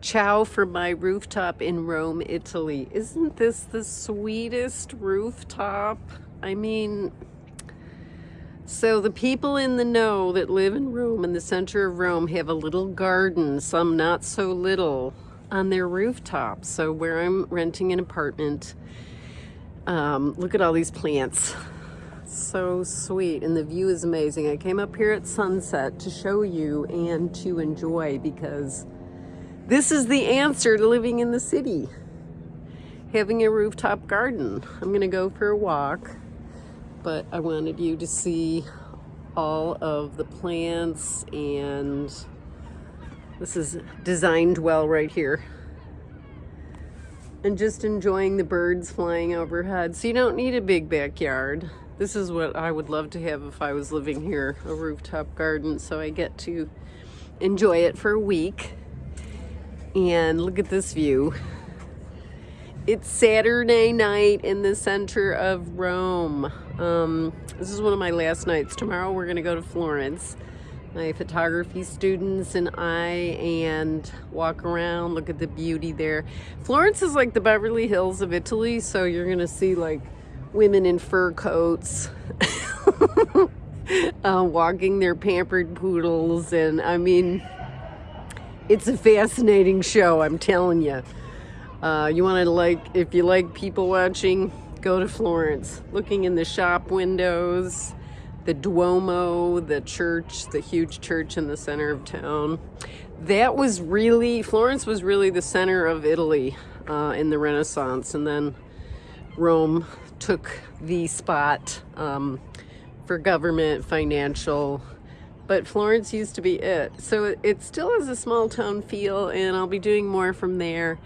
Ciao from my rooftop in Rome, Italy. Isn't this the sweetest rooftop? I mean, so the people in the know that live in Rome, in the center of Rome, have a little garden, some not so little, on their rooftop. So where I'm renting an apartment, um, look at all these plants. So sweet, and the view is amazing. I came up here at sunset to show you and to enjoy because this is the answer to living in the city. Having a rooftop garden. I'm gonna go for a walk, but I wanted you to see all of the plants and this is designed well right here. And just enjoying the birds flying overhead. So you don't need a big backyard. This is what I would love to have if I was living here, a rooftop garden. So I get to enjoy it for a week and look at this view. It's Saturday night in the center of Rome. Um, this is one of my last nights. Tomorrow we're gonna go to Florence. My photography students and I and walk around, look at the beauty there. Florence is like the Beverly Hills of Italy, so you're gonna see like women in fur coats uh, walking their pampered poodles and I mean, it's a fascinating show, I'm telling you. Uh, you want to like, if you like people watching, go to Florence. Looking in the shop windows, the Duomo, the church, the huge church in the center of town. That was really, Florence was really the center of Italy uh, in the Renaissance. And then Rome took the spot um, for government, financial, but Florence used to be it. So it still has a small town feel and I'll be doing more from there.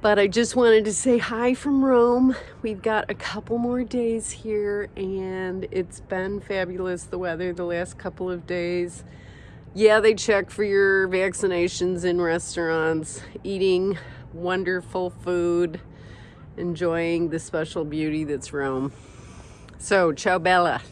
But I just wanted to say hi from Rome. We've got a couple more days here and it's been fabulous, the weather the last couple of days. Yeah, they check for your vaccinations in restaurants, eating wonderful food, enjoying the special beauty that's Rome. So, ciao bella.